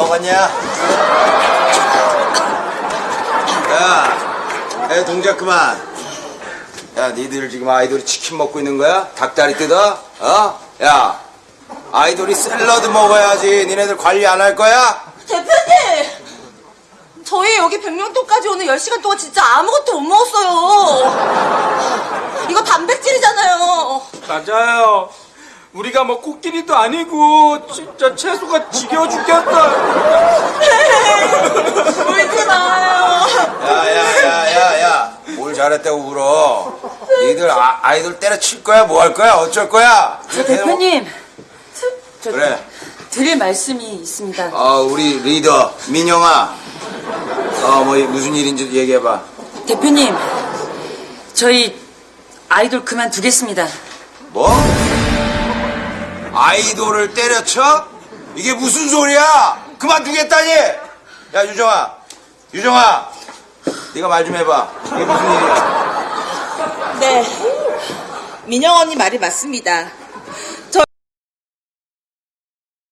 야. 야, 야, 동작 그만. 야, 니들 지금 아이돌이 치킨 먹고 있는 거야? 닭다리 뜯어? 어? 야, 아이돌이 샐러드 먹어야지. 니네들 관리 안 할 거야? 대표님! 저희 여기 백령도까지 오는 10시간 동안 진짜 아무것도 못 먹었어요. 이거 단백질이잖아요. 맞아요. 우리가 뭐 코끼리도 아니고 진짜 채소가 지겨워 죽겠다. 울지 마요. 야, 야, 야, 야, 야. 뭘 잘했다고 울어. 니들 아, 아이돌 때려칠 거야? 뭐 할 거야? 어쩔 거야? 저 대표님, 저 그래. 드릴 말씀이 있습니다. 어, 우리 리더, 민영아. 어, 뭐, 무슨 일인지 얘기해봐. 대표님, 저희 아이돌 그만두겠습니다. 뭐? 아이돌을 때려쳐? 이게 무슨 소리야? 그만두겠다니? 야, 유정아. 유정아. 네가 말 좀 해봐. 이게 무슨 일이야? 네. 민영 언니 말이 맞습니다.